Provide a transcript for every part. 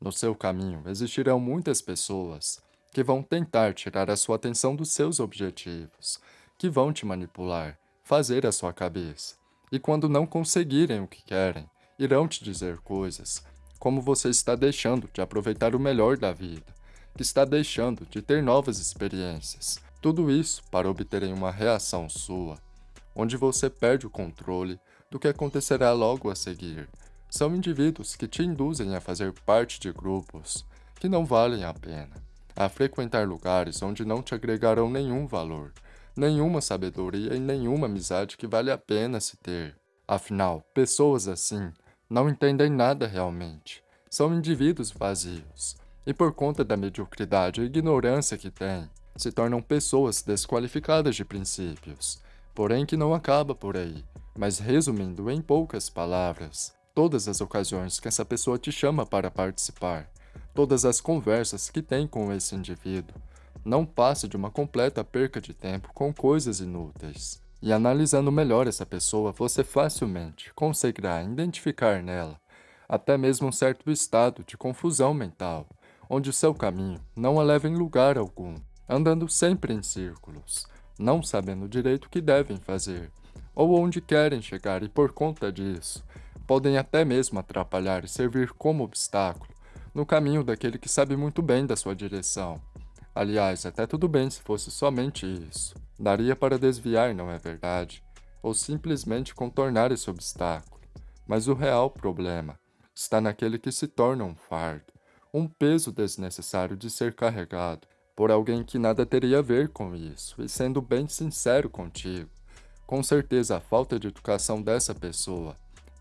No seu caminho existirão muitas pessoas que vão tentar tirar a sua atenção dos seus objetivos, que vão te manipular, fazer a sua cabeça. E quando não conseguirem o que querem, irão te dizer coisas como você está deixando de aproveitar o melhor da vida, que está deixando de ter novas experiências. Tudo isso para obterem uma reação sua, onde você perde o controle do que acontecerá logo a seguir. São indivíduos que te induzem a fazer parte de grupos que não valem a pena, a frequentar lugares onde não te agregarão nenhum valor, nenhuma sabedoria e nenhuma amizade que vale a pena se ter. Afinal, pessoas assim não entendem nada realmente. São indivíduos vazios, e por conta da mediocridade e ignorância que têm, se tornam pessoas desqualificadas de princípios. Porém que não acaba por aí, mas resumindo em poucas palavras, todas as ocasiões que essa pessoa te chama para participar, todas as conversas que tem com esse indivíduo, não passa de uma completa perca de tempo com coisas inúteis. E analisando melhor essa pessoa, você facilmente conseguirá identificar nela até mesmo um certo estado de confusão mental, onde seu caminho não a leva em lugar algum, andando sempre em círculos, não sabendo direito o que devem fazer, ou onde querem chegar e por conta disso, podem até mesmo atrapalhar e servir como obstáculo no caminho daquele que sabe muito bem da sua direção. Aliás, até tudo bem se fosse somente isso. Daria para desviar, não é verdade? Ou simplesmente contornar esse obstáculo. Mas o real problema está naquele que se torna um fardo, um peso desnecessário de ser carregado por alguém que nada teria a ver com isso, e sendo bem sincero contigo, com certeza a falta de educação dessa pessoa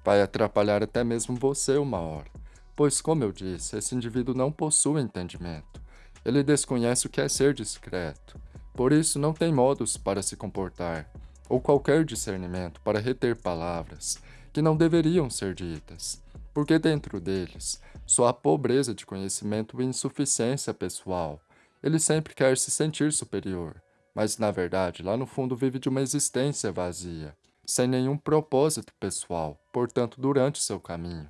vai atrapalhar até mesmo você uma hora, pois como eu disse, esse indivíduo não possui entendimento, ele desconhece o que é ser discreto, por isso não tem modos para se comportar, ou qualquer discernimento para reter palavras que não deveriam ser ditas, porque dentro deles só há pobreza de conhecimento e insuficiência pessoal. Ele sempre quer se sentir superior, mas na verdade lá no fundo vive de uma existência vazia, sem nenhum propósito pessoal, portanto durante seu caminho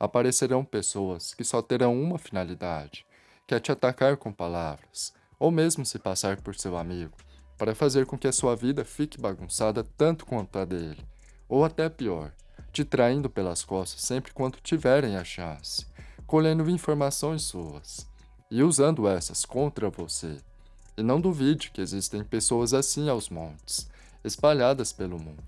aparecerão pessoas que só terão uma finalidade, quer te atacar com palavras, ou mesmo se passar por seu amigo, para fazer com que a sua vida fique bagunçada tanto quanto a dele, ou até pior, te traindo pelas costas sempre quando tiverem a chance, colhendo informações suas, e usando essas contra você. E não duvide que existem pessoas assim aos montes, espalhadas pelo mundo,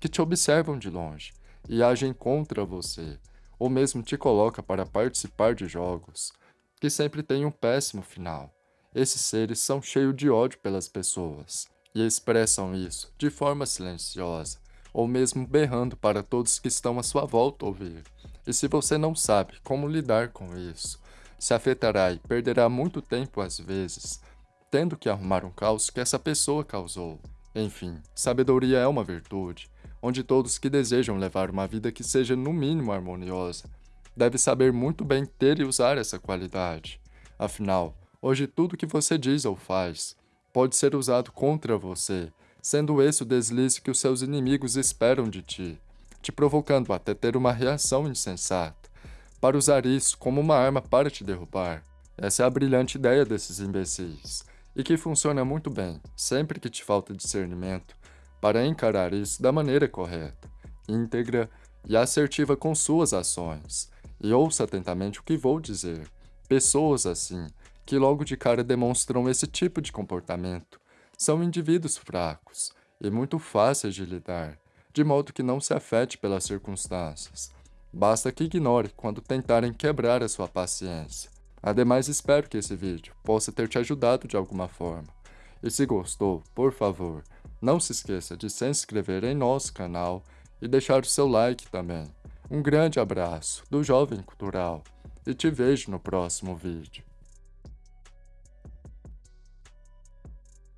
que te observam de longe e agem contra você, ou mesmo te coloca para participar de jogos, que sempre tem um péssimo final. Esses seres são cheios de ódio pelas pessoas e expressam isso de forma silenciosa ou mesmo berrando para todos que estão à sua volta ouvir. E se você não sabe como lidar com isso, se afetará e perderá muito tempo às vezes, tendo que arrumar um caos que essa pessoa causou. Enfim, sabedoria é uma virtude, onde todos que desejam levar uma vida que seja no mínimo harmoniosa deve saber muito bem ter e usar essa qualidade. Afinal, hoje tudo que você diz ou faz pode ser usado contra você, sendo esse o deslize que os seus inimigos esperam de ti, te provocando até ter uma reação insensata, para usar isso como uma arma para te derrubar. Essa é a brilhante ideia desses imbecis, e que funciona muito bem, sempre que te falta discernimento, para encarar isso da maneira correta, íntegra e assertiva com suas ações, e ouça atentamente o que vou dizer. Pessoas assim, que logo de cara demonstram esse tipo de comportamento, são indivíduos fracos e muito fáceis de lidar, de modo que não se afete pelas circunstâncias. Basta que ignore quando tentarem quebrar a sua paciência. Ademais, espero que esse vídeo possa ter te ajudado de alguma forma. E se gostou, por favor, não se esqueça de se inscrever em nosso canal e deixar o seu like também. Um grande abraço do Jovem Cultural e te vejo no próximo vídeo.